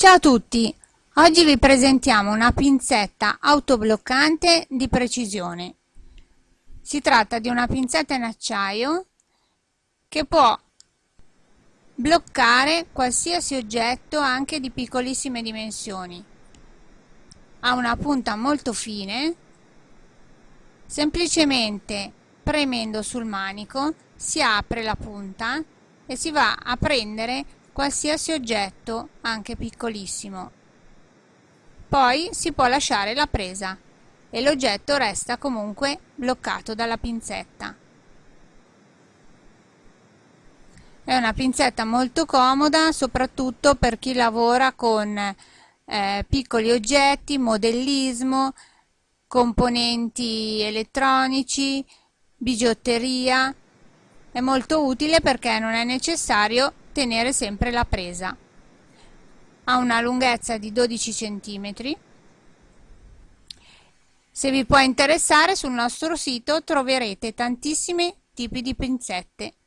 Ciao a tutti! Oggi vi presentiamo una pinzetta autobloccante di precisione. Si tratta di una pinzetta in acciaio che può bloccare qualsiasi oggetto anche di piccolissime dimensioni. Ha una punta molto fine, semplicemente premendo sul manico si apre la punta e si va a prendere qualsiasi oggetto, anche piccolissimo. Poi si può lasciare la presa e l'oggetto resta comunque bloccato dalla pinzetta. È una pinzetta molto comoda soprattutto per chi lavora con eh, piccoli oggetti, modellismo, componenti elettronici, bigiotteria. È molto utile perché non è necessario tenere sempre la presa. Ha una lunghezza di 12 cm. Se vi può interessare sul nostro sito troverete tantissimi tipi di pinzette.